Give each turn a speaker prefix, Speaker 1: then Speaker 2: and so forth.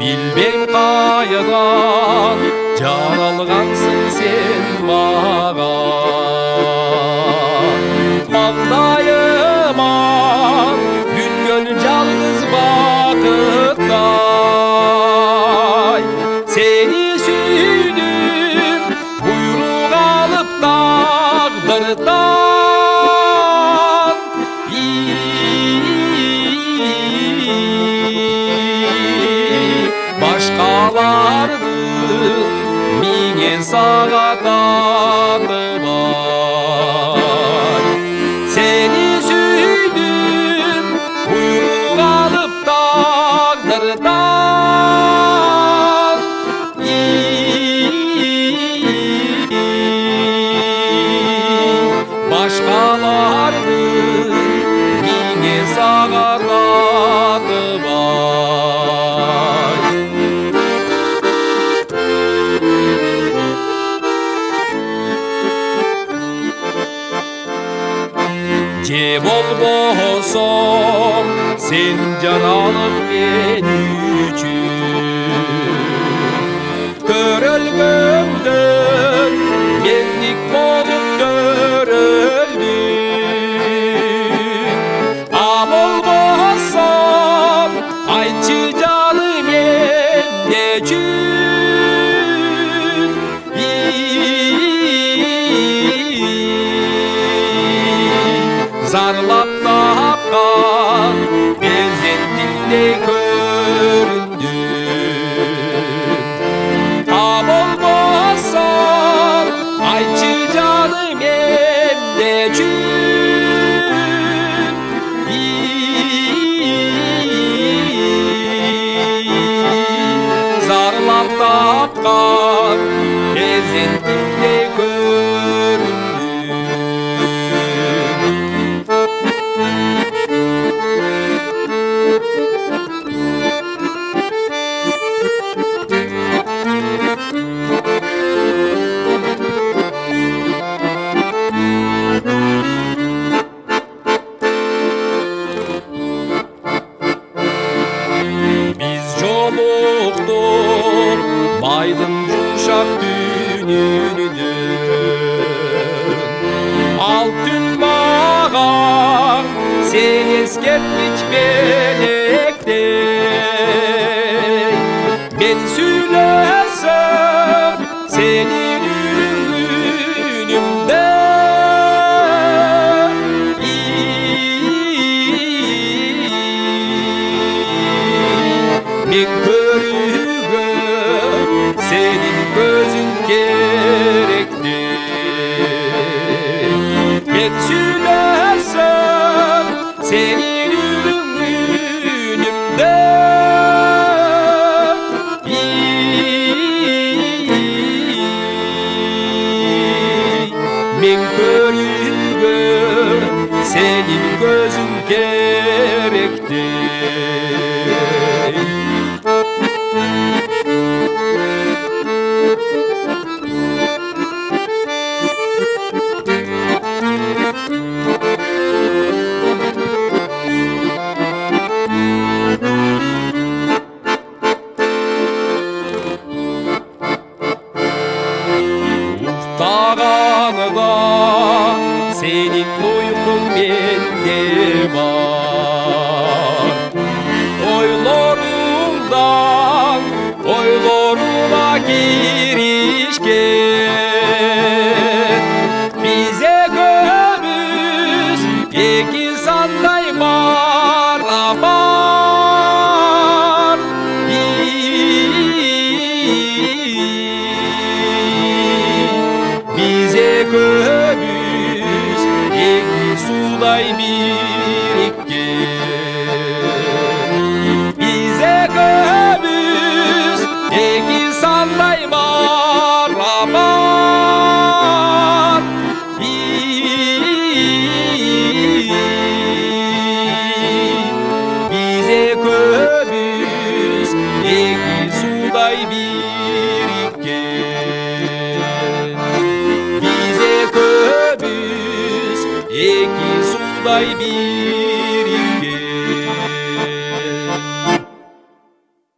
Speaker 1: билбейм қайыдан, жаралғансың сен маған маңдайыма дүнгіл жалғыз бақыттай сені сүйдім бұйру алып тағдырдай Başkalardı Mine sağa bolbosom sen cananım ben üçün Körölgömdün menlik bolup döröldüm A bolbosam ayçı canım en nechün Zarlap tapkan benzettimde göründün. Ha bolmasam ayçı canım emde Zarlap tapkan benzettimde göründün жоқтор байдың жұмшақ дүниеде алтын маған сен ескерткіш белектен senin gözün gerekti Ben söylersem senin ürünümde Men körüge senin gözün gerekti Uftağanıda senin uykun bende var Oylarımdan oylarına girişken Bize gömüz iki sanday barabar suday birikken Bize gömüz iki sanday barabar Bize gömüz Bize gömüz iki suday birikken